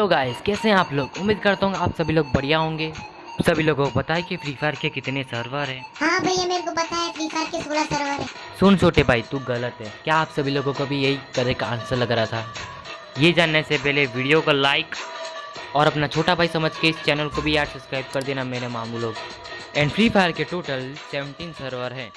तो गाइस कैसे हैं आप लोग? उम्मीद करता हूँ आप सभी लोग बढ़िया होंगे। सभी लोगों को पता है कि फ्री फायर के कितने सर्वर हैं। हाँ भैया मेरे को पता है फ्री फायर के सोलह सर्वर हैं। सुन छोटे भाई तू गलत है। क्या आप सभी लोगों को भी यही तरह का आंसर लग रहा था? ये जानने से पहले वीडियो को लाइक और अपना छोटा भाई समझ के इस चैनल को भी यार सब्सक्राइब कर देना मेरे मामू लोग। एंड फ्री फायर के टोटल 17 सर्वर हैं।